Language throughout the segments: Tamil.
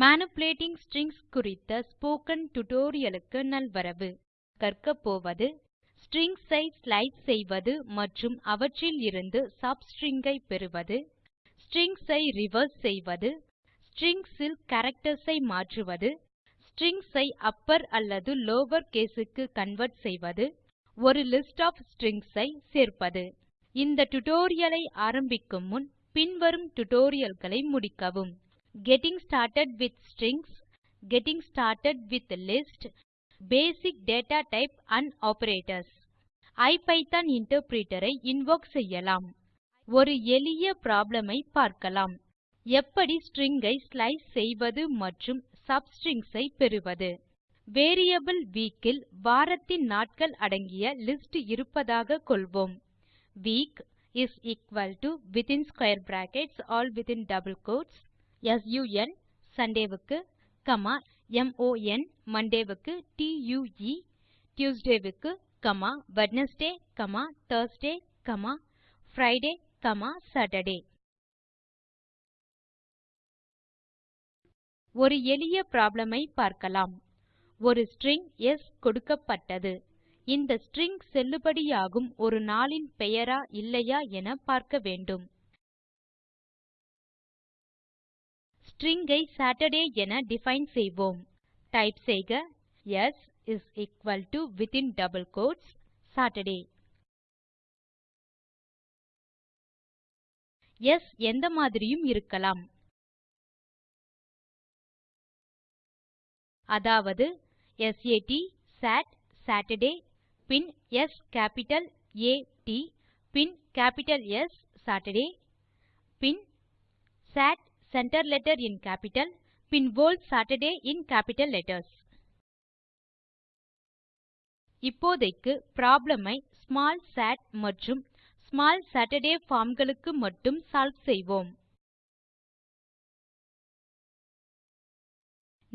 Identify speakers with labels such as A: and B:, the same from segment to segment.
A: Manipulating ஸ்ட்ரிங்ஸ் குறித்த spoken tutorial க்கு நல்வரவு கர்க்கப் போவது ஸ்ட்ரிங்ஸ் ஐ ஸ்லைஸ் செய்வது மற்றும் அவற்றிலிருந்து இருந்து ஐ பெறுவது ஸ்ட்ரிங்ஸ் ஐ ரிவர்ஸ் செய்வது ஸ்ட்ரிங்ஸ் ல் கேரக்டர்ஸ் ஐ மாற்றுவது ஸ்ட்ரிங்ஸ் ஐ அப்பர் அல்லது lower caseுக்கு convert கன்வெர்ட் செய்வது ஒரு லிஸ்ட் of ஸ்ட்ரிங்ஸ் ஐ சேர்ப்பது இந்த டியூட்டோரியல் ஐ ஆரம்பிக்கும் முன் பின்வரும் tutorial களை முடிக்கவும் getting started with strings, getting started with list, basic data type and operators. IPython interpreter I invoke செய்யலாம். ஒரு எளிய problem ஐ பார்க்கலாம். எப்படி string ஐ slice செய்வது மற்றும் substrings ஐ பெறுவது. வேரியபிள் week இல் வாரத்தின் நாட்கள் அடங்கிய லிஸ்ட் இருப்பதாக கொள்வோம். week is equal to within square brackets all within double quotes sun சண்டேவுக்கு கமா mon மண்டேவுக்கு tue e, டியூஸ்டேவுக்கு comma Wednesday comma Thursday comma Friday comma Saturday ஒரு எளிய ப்ராப்ளம் ஐ பார்க்கலாம் ஒரு ஸ்ட்ரிங் ஸ் கொடுக்கப்பட்டது இந்த ஸ்ட்ரிங் செல்லுபடியாகும் ஒரு நாளின் பெயரா இல்லையா என பார்க்க வேண்டும் string ஐ சாட்டர்டே என டிஃபைன் செய்வோம் டைப் செய்க s is equal to within double quotes saturday s எந்த மாதிரியும் இருக்கலாம் அதாவது சாட் சாட் சாட்டர்டே பின் S கேப்பிட்டல் ஆ ட் பின் கேப்பிட்டல் S சாட்டர்டே பின் sat center letter in capital, பின் whole Saturday in capital letters. இப்போதைக்கு problem ஐ small sat மற்றும் small saturday form களுக்கு மட்டும் solve செய்வோம்.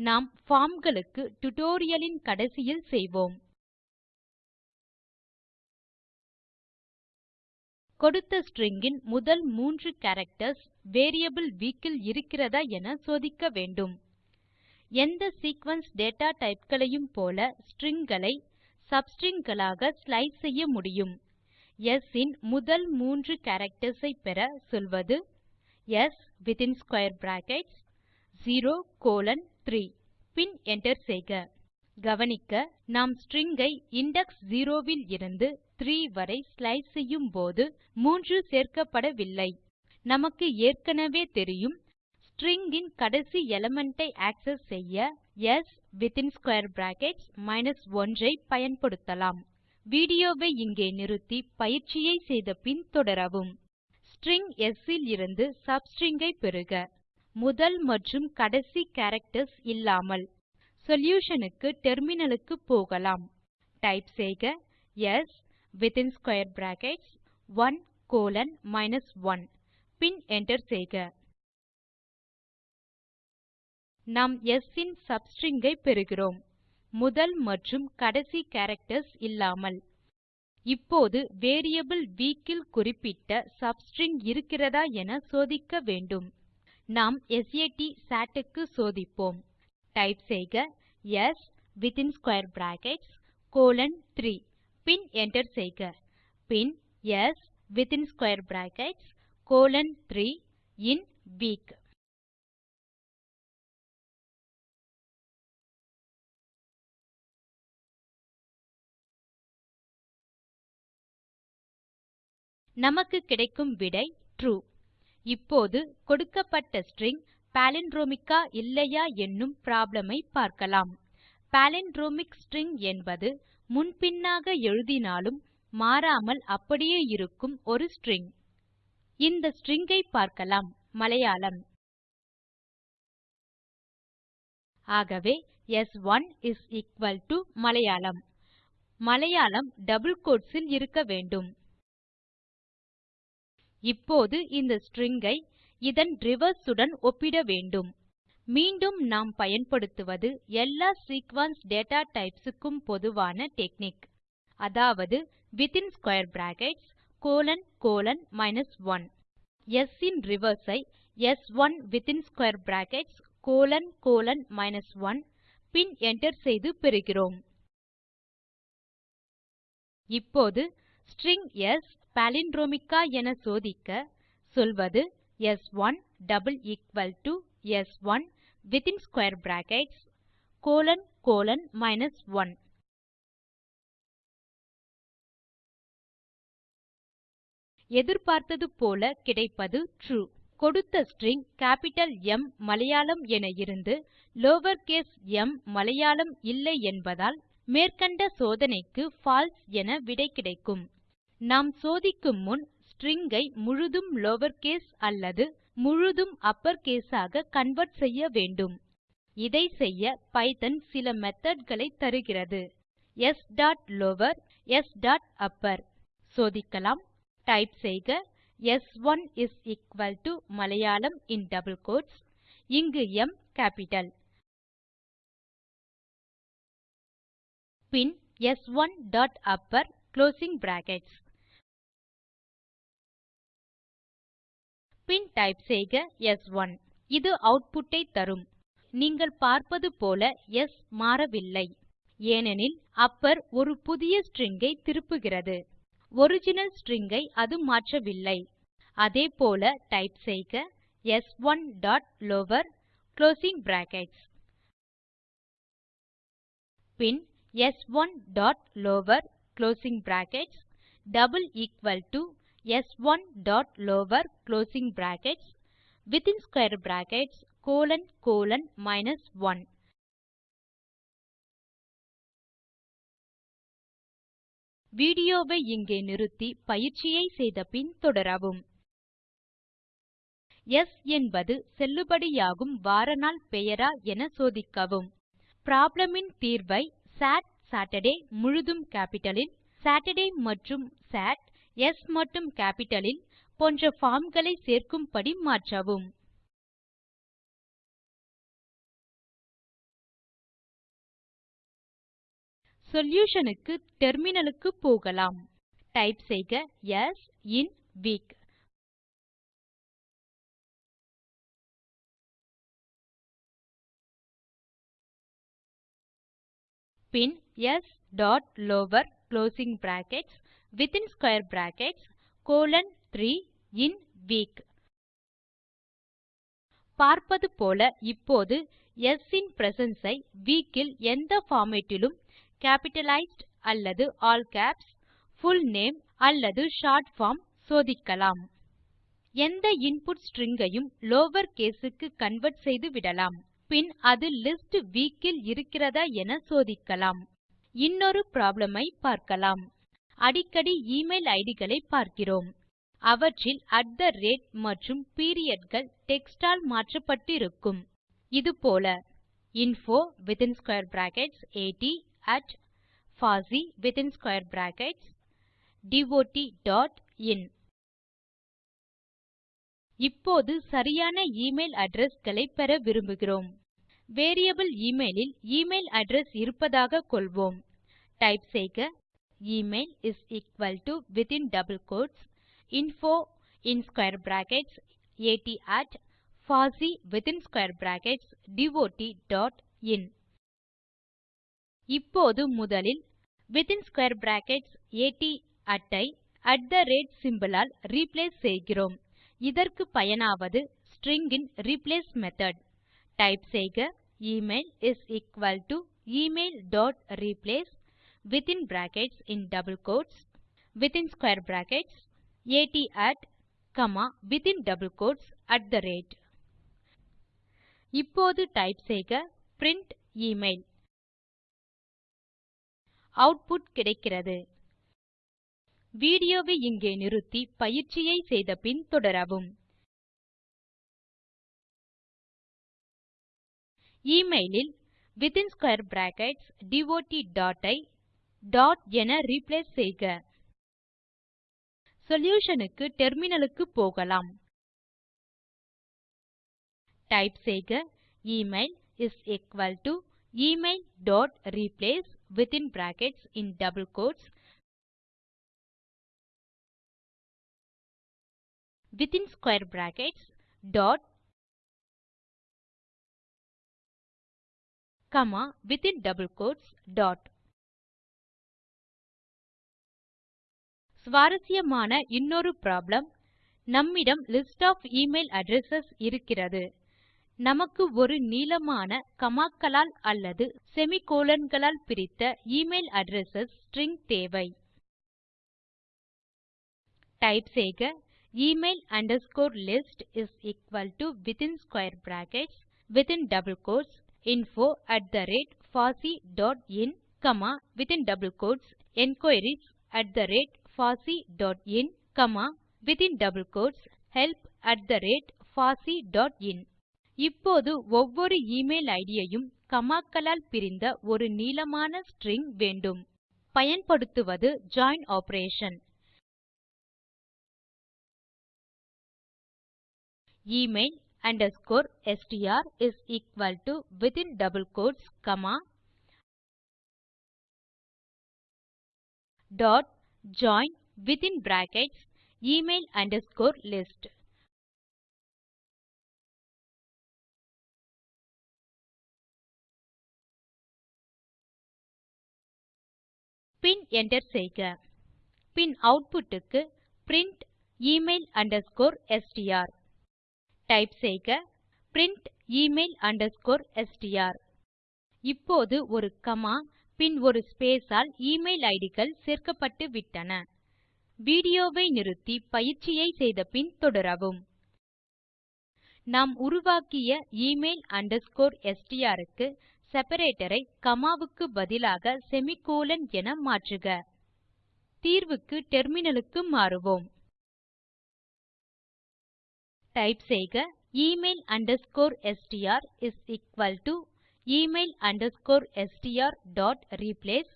A: நாம் form களுக்கு tutorial இன் கடைசியில் செய்வோம். கொடுத்த ஸ்ட்ரிங் இன் முதல் மூன்று கேரக்டர்ஸ் வேரியபிள் வீக் இல் இருக்கிறதா என சோதிக்க வேண்டும் எந்த சீக்வென்ஸ் டேட்டா டைப் களையும் போல ஸ்ட்ரிங் களை சப்ஸ்ட்ரிங் களாக ஸ்லைஸ் செய்ய முடியும் ஸ் இன் முதல் மூன்று கேரக்டர்ஸ் ஐ பெற சொல்வது s within square brackets 0 colon 3 பின் என்டர் செய்க கவனிக்க நாம் ஸ்ட்ரிங் ஐ இண்டெக்ஸ் 0 இலிருந்து 3 வரை ஸ்லைஸ் போது 3 சேர்க்கப்படவில்லை நமக்கு ஏற்கெனெவே தெரியும் ஸ்ட்ரிங் இன் கடைசி எலிமெண்ட் ஐ ஆக்செஸ் செய்ய ஸ் மைனஸ் 1 ஐ பயன்படுத்தலாம் வீடியோ வை இங்கே நிறுத்தி பயிற்சியை செய்த பின் தொடரவும் ஸ்ட்ரிங் ஸ் இலிருந்து சப்ஸ்ட்ரிங் ஐ பெறுக முதல் மற்றும் கடைசி கேரக்டர்ஸ் இல்லாமல் சொல்யூஷன் க்கு டெர்மினல் க்கு போகலாம் டைப் செய்க s within square brackets 1 colon minus 1 பின் enter செய்க நாம் s இன் சப்ஸ்ட்ரிங் ஐ பெறுகிறோம் முதல் மற்றும் கடைசி கேரக்டர்ஸ் இல்லாமல் இப்போது வேரியபிள் வீக் இல் குறிப்பிட்ட சப்ஸ்ட்ரிங் இருக்கிறதா என சோதிக்க வேண்டும் நாம் சாட் க்கு சோதிப்போம் டைப் செய்க s within square brackets colon 3 பின் enter செய்க பின் s within square brackets colon 3 in week நமக்கு கிடைக்கும் விடை ட்ரூ இப்போது கொடுக்கப்பட்ட ஸ்ட்ரிங் பாலிண்ட்ரோமிக்கா இல்லையா என்னும் ப்ராப்ளம் ஐ பார்க்கலாம் பாலிண்ட்ரோமிக் ஸ்ட்ரிங் என்பது முன் பின்னாக எழுதினாலும் மாறாமல் அப்படியே இருக்கும் ஒரு ஸ்ட்ரிங் இந்த ஸ்ட்ரிங் ஐ பார்க்கலாம் மலையாளம் ஆகவே s one is equal to Malayalam Malayalam double quotes இல் இருக்க வேண்டும் இப்போது இந்த ஸ்ட்ரிங் ஐ இதன் ரிவர்ஸ் உடன் ஒப்பிட வேண்டும் மீண்டும் நாம் பயன்படுத்துவது எல்லா சீக்வென்ஸ் டேட்டா டைப்ஸ் க்கும் பொதுவான டெக்னிக் அதாவது within square brackets colon colon 1 s இன் ரிவர்ஸ் ஐ s1 within square brackets colon colon 1 பின் enter செய்து பெறுகிறோம் இப்போது ஸ்ட்ரிங் s பாலிண்ட்ரோமிக்கா என சோதிக்க சொல்வது s1 double equal to s1 within square brackets colon colon minus 1. எதிர்பார்த்தது போல கிடைப்பது ட்ரூ கொடுத்த ஸ்ட்ரிங் கேப்பிட்டல் M மலையாளம் என இருந்து லோவர் கேஸ் m மலையாளம் இல்லை என்பதால் மேற்கண்ட சோதனைக்கு பால்சே என விடை கிடைக்கும் நாம் சோதிக்கும் முன் ஸ்ட்ரிங் ஐ முழுதும் லவர்கேஸ் அல்லது முழுதும் அப்பர் கேஸ் ஆக கன்வெர்ட் செய்ய வேண்டும் இதை செய்ய பைத்தோன் சில மெத்தோட் களை தருகிறது s dot lower s dot upper சோதிக்கலாம் டைப் செய்க s1 is equal to Malayalam in double quotes இங்கு m கேப்பிட்டல் பின் s1 dot upper closing brackets பின் டைப் செய்க S1 இது அவுட்புட்டை ஐ தரும் நீங்கள் பார்ப்பது போல ஸ் மாறவில்லை ஏனெனில் அப்பர் ஒரு புதிய ஸ்ட்ரிங் ஐ திருப்புகிறது ஒரிஜினல் ஸ்ட்ரிங் ஐ அது மாற்றவில்லை அதே போல டைப் செய்க s one dot lower closing brackets பின் s one dot lower closing brackets double equal to s1 dot lower closing brackets within square brackets colon colon minus 1. வீடியோவை இங்கே நிறுத்தி பயிற்சியை செய்த பின் தொடரவும் S என்பது செல்லுபடியாகும் வார நாள் பெயரா என சோதிக்கவும் problem இன் தீர்வை சாட் சாட்டர்டே முழுதும் கேப்பிட்டல் இல் சாட்டர்டே மற்றும் சாட் S மற்றும் capital போன்ற பார்ம் களை சேர்க்கும்படி மாற்றவும் சொல்யூஷன் க்கு டெர்மினல் க்கு போகலாம் டைப் செய்க ஸ் இன் வீக் பின் s dot lower closing brackets within square brackets colon 3 in week. பார்ப்பது போல இப்போது S இன் presence ஐ week இல் எந்த formatலும் capitalized அல்லது all caps, full name அல்லது short form சோதிக்கலாம் எந்த இன்புட் ஸ்ட்ரிங் ஐயும் லவர் கேஸ் க்கு கன்வெர்ட் செய்து விடலாம் பின் அது லிஸ்ட் வீக் இல் இருக்கிறதா என சோதிக்கலாம் இன்னொரு ப்ராப்ளம் ஐ பார்க்கலாம் அடிக்கடி எமெயில் இட் களை பார்க்கிறோம் அவற்றில் மற்றும் பீரியட் கள் டெக்ஸ்ட் ஆல் மாற்றப்பட்டு இருக்கும் இது போல இன்ஃபோ at பாசி இன் இப்போது சரியான எமெயில் அட்ரெஸ் களை பெற விரும்புகிறோம் வேரியபிள் எமெயில் இல் எமெயில் அட்ரெஸ் இருப்பதாக கொள்வோம் டைப் செய்க email is equal to within double quotes info in square brackets at at fossee within square brackets dot dot in இப்போது முதலில் within square brackets at at ஐ at the rate symbol ஆல் replace செய்கிறோம் இதற்கு பயனாவது string இன் replace method டைப் செய்க email is equal to email dot replace within brackets in double quotes, within square brackets, at at, comma, within double quotes, at the rate. இப்போது டைப் செய்க print email. output கிடைக்கிறது. வீடியோவை இங்கே நிறுத்தி பயிற்சியை செய்த பின் தொடரவும். emailஇல் within square brackets dot dot ஐ டாட் என ரீப்ளேஸ் செய்க சொல்யூஷன் க்கு டெர்மினலுக்கு போகலாம் டைப் செய்க email is equal to email dot replace within brackets in double quotes within square brackets dot comma within double quotes dot சுவாரசியமான இன்னொரு ப்ராப்ளம் நம்மிடம் லிஸ்ட் ஆஃப் எமெயில் அட்ரெஸ் இருக்கிறது நமக்கு ஒரு நீளமான கமாக்களால் அல்லது semicolon களால் பிரித்த எமெயில் அட்ரெஸ் ஸ்ட்ரிங் தேவை டைப் செய்க email underscore list is equal to within square brackets within double quotes info at the rate பாசி dot in comma within double quotes enquiries at the rate within quotes help at fossee in help இப்போது ஒவ்வொரு எமெயில் இட் யும் காமா க்களால் பிரிந்த ஒரு நீளமான ஸ்ட்ரிங் வேண்டும் பயன்படுத்துவது join operation email underscore STR is equal to within double quotes comma dot join within brackets email underscore list. Pin enter செய்க. Pin output க்கு print email underscore str. Type செய்க print email underscore str. இப்போது ஒரு கமா பின் ஒரு ஸ்பேஸ் ஆல் இமெயில் ஐடிகள் கள் சேர்க்கப்பட்டு விட்டன வீடியோவை நிறுத்தி பயிற்சியை செய்த பின் தொடரவும் நாம் உருவாக்கிய எமெயில் அண்டர்ஸ்கோர் எஸ்டிஆர் க்கு செப்பரேட்டர் ஐ காமா பதிலாக செமிகோலன் என மாற்றுக தீர்வுக்கு டெர்மினலுக்கு மாறுவோம் டைப் செய்க email underscore STR is equal to email underscore str dot replace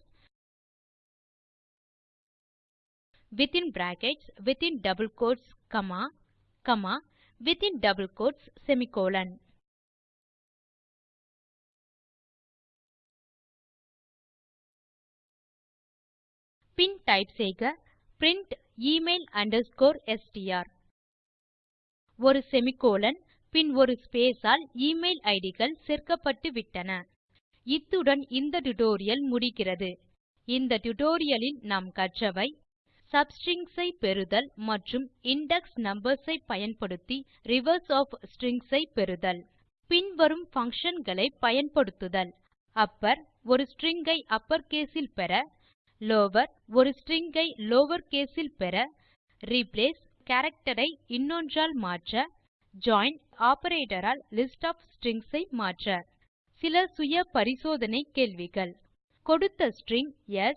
A: within brackets, within double quotes, comma, comma, within double quotes, semicolon. பின் டைப் செய்க print email underscore str ஒரு செமிகோலன் பின் ஒரு ஸ்பேஸ் ஆல் இமெயில் ஐடிகள் கள் சேர்க்கப்பட்டு விட்டன இத்துடன் இந்த டியூட்டோரியல் முடிகிறது இந்த டுடோரியலில் நாம் கற்றவை சப்ஸ்ட்ரிங்ஸ் ஐ பெறுதல் மற்றும் இண்டெக்ஸ் நம்பர்ஸ் ஐ பயன்படுத்தி ரிவர்ஸ் ஒஃப் ஸ்ட்ரிங்ஸ் ஐ பெறுதல் பின்வரும் பங்ஷன் களை பயன்படுத்துதல் அப்பர் ஒரு ஸ்ட்ரிங் ஐ அப்பர் கேஸ் பெற லவர் ஒரு ஸ்ட்ரிங் ஐ லவர் கேஸ் பெற ரிப்ளேஸ் கேரக்டர் ஐ இன்னொன்றால் மாற்ற ஜாயின் ஆப்பரேட்டரால் லிஸ்ட் ஆஃப் ஸ்ட்ரிங்ஸ் ஐ மாற்ற சில சுய பரிசோதனை கேள்விகள் கொடுத்த string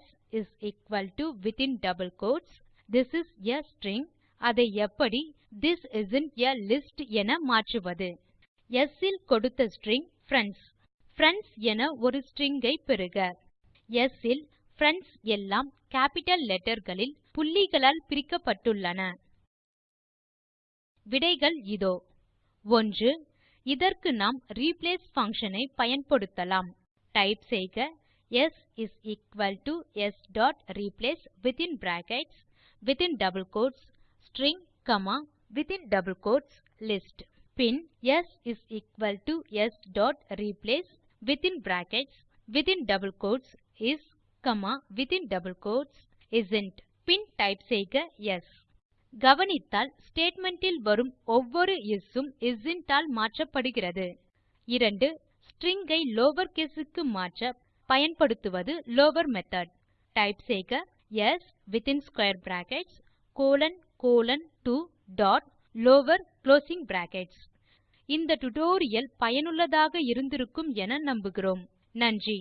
A: s is equal to within double quotes this is a string அதை எப்படி திஸ் இஸ்ந்த் ஆ லிஸ்ட் என மாற்றுவது ஸ் ல் கொடுத்த ஸ்ட்ரிங் பிரெண்ட்ஸ் பிரெண்ட்ஸ் என ஒரு ஸ்ட்ரிங் ஐ பெறுக ஸ் ல் பிரெண்ட்ஸ் எல்லாம் கேப்பிட்டல் letterகளில் புள்ளிகளால் பிரிக்கப்பட்டுள்ளன விடைகள் இதோ 1. idhar நாம் replace function payan பயன்படுத்தலாம். Type செய்க s is equal to s dot replace within brackets within double quotes string comma within double quotes list. Pin s is equal to s dot replace within brackets within double quotes is comma within double quotes isn't. Pin type செய்க yes. கவனித்தால் ஸ்டேட்மெண்ட் இல் வரும் ஒவ்வொரு இஸ் உம் isn't ஆல் மாற்றப்படுகிறது 2 ஸ்ட்ரிங் ஐ லவர் கேஸ் க்கு மாற்ற பயன்படுத்துவது லவர் மெத்தோட் டைப் செய்க s within square brackets colon colon 2 dot lower closing brackets இந்த டியூட்டோரியல் பயனுள்ளதாக இருந்திருக்கும் என நம்புகிறோம் நன்றி